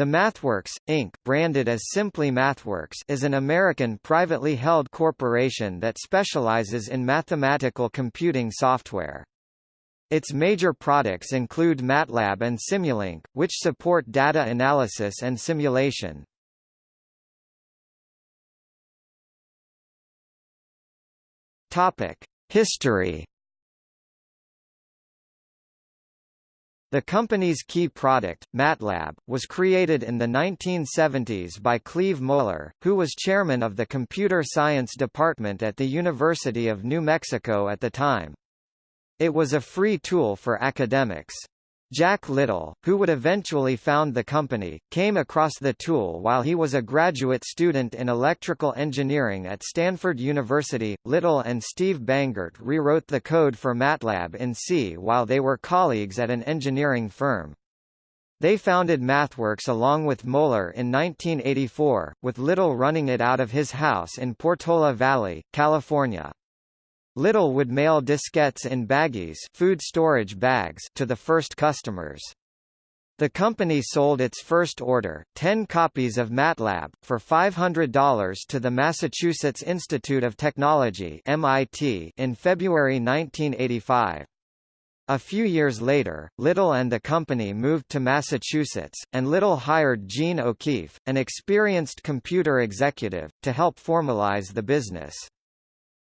The MathWorks, Inc., branded as simply MathWorks is an American privately held corporation that specializes in mathematical computing software. Its major products include MATLAB and Simulink, which support data analysis and simulation. History The company's key product, MATLAB, was created in the 1970s by Cleve Moler, who was chairman of the computer science department at the University of New Mexico at the time. It was a free tool for academics. Jack Little, who would eventually found the company, came across the tool while he was a graduate student in electrical engineering at Stanford University. Little and Steve Bangert rewrote the code for MATLAB in C while they were colleagues at an engineering firm. They founded MathWorks along with Moler in 1984, with Little running it out of his house in Portola Valley, California. Little would mail diskettes in baggies food storage bags to the first customers. The company sold its first order, 10 copies of MATLAB, for $500 to the Massachusetts Institute of Technology MIT in February 1985. A few years later, Little and the company moved to Massachusetts, and Little hired Gene O'Keefe, an experienced computer executive, to help formalize the business.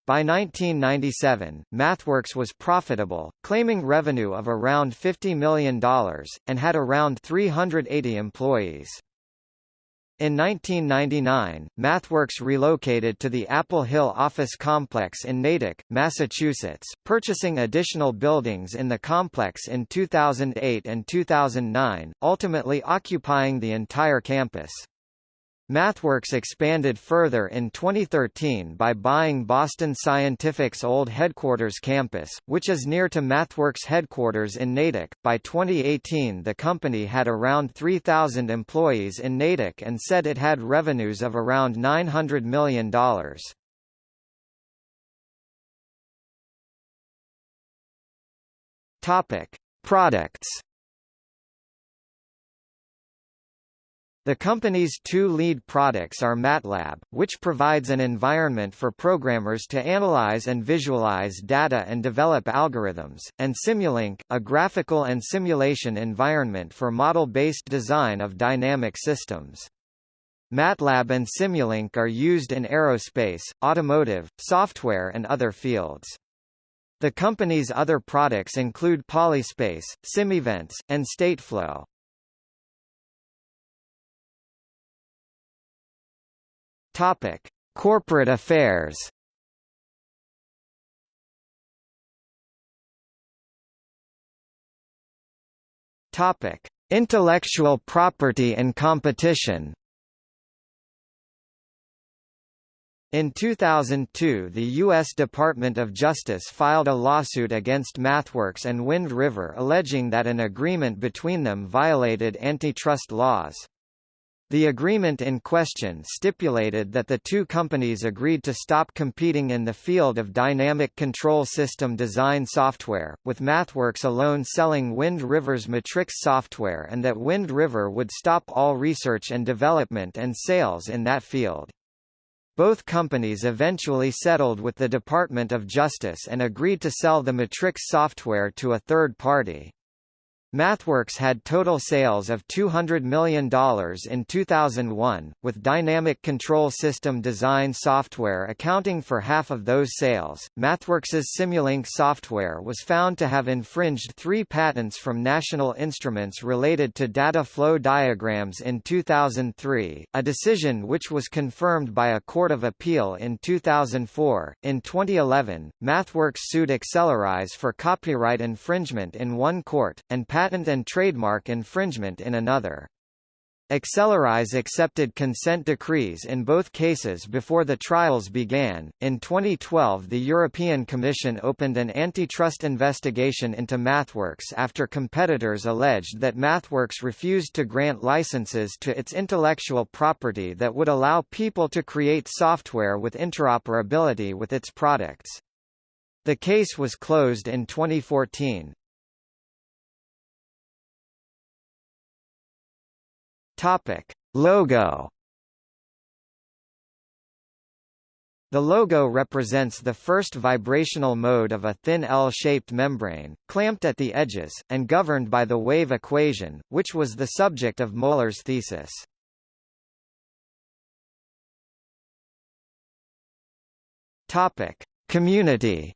By 1997, MathWorks was profitable, claiming revenue of around $50 million, and had around 380 employees. In 1999, MathWorks relocated to the Apple Hill office complex in Natick, Massachusetts, purchasing additional buildings in the complex in 2008 and 2009, ultimately occupying the entire campus. MathWorks expanded further in 2013 by buying Boston Scientific's old headquarters campus, which is near to MathWorks headquarters in Natick. By 2018, the company had around 3,000 employees in Natick and said it had revenues of around $900 million. Topic: Products The company's two lead products are MATLAB, which provides an environment for programmers to analyze and visualize data and develop algorithms, and Simulink, a graphical and simulation environment for model-based design of dynamic systems. MATLAB and Simulink are used in aerospace, automotive, software and other fields. The company's other products include Polyspace, SimEvents, and Stateflow. Topic: Corporate affairs. Topic: Intellectual property and competition. In 2002 the U.S. Department of Justice filed a lawsuit against MathWorks and Wind River alleging that an agreement between them violated antitrust laws. The agreement in question stipulated that the two companies agreed to stop competing in the field of dynamic control system design software, with MathWorks alone selling Wind River's Matrix software and that Wind River would stop all research and development and sales in that field. Both companies eventually settled with the Department of Justice and agreed to sell the Matrix software to a third party. MathWorks had total sales of $200 million in 2001, with Dynamic Control System Design software accounting for half of those sales. MathWorks's Simulink software was found to have infringed three patents from National Instruments related to data flow diagrams in 2003, a decision which was confirmed by a court of appeal in 2004. In 2011, MathWorks sued AccelerEyes for copyright infringement in one court, and patent and trademark infringement in another. AccelerEyes accepted consent decrees in both cases before the trials began. In 2012, the European Commission opened an antitrust investigation into MathWorks after competitors alleged that MathWorks refused to grant licenses to its intellectual property that would allow people to create software with interoperability with its products. The case was closed in 2014. Topic: Logo The logo represents the first vibrational mode of a thin L-shaped membrane, clamped at the edges, and governed by the wave equation, which was the subject of Moler's thesis. Topic: Community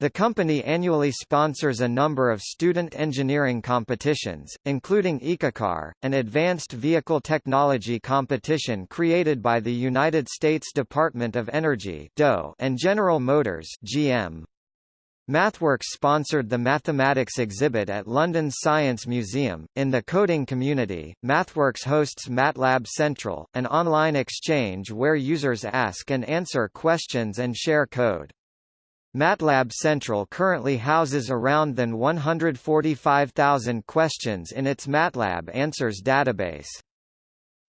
The company annually sponsors a number of student engineering competitions, including EcoCar, an advanced vehicle technology competition created by the United States Department of Energy and General Motors GM. MathWorks sponsored the mathematics exhibit at London's Science Museum. In the coding community, MathWorks hosts MATLAB Central, an online exchange where users ask and answer questions and share code. MATLAB Central currently houses around than 145,000 questions in its MATLAB Answers database.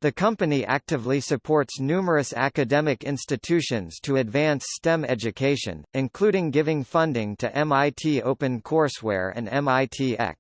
The company actively supports numerous academic institutions to advance STEM education, including giving funding to MIT OpenCourseWare and MITx.